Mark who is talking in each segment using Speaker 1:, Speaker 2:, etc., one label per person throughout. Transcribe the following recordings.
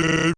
Speaker 1: Uh...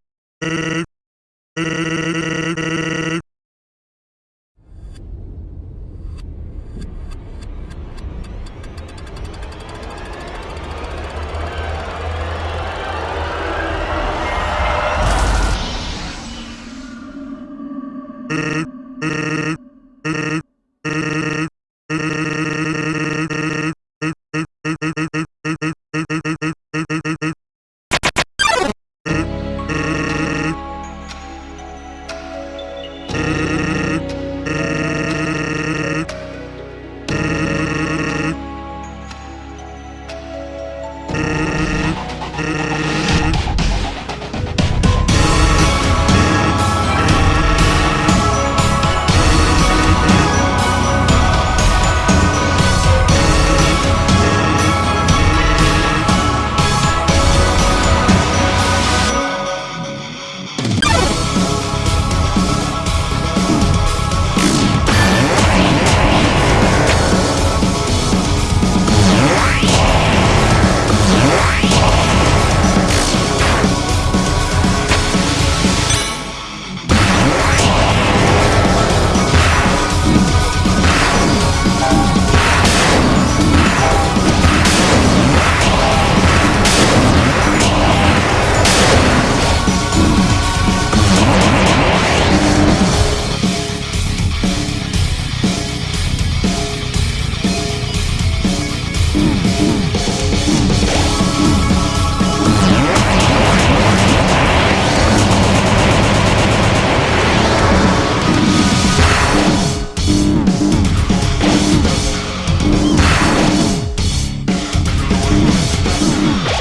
Speaker 1: Two, two, two.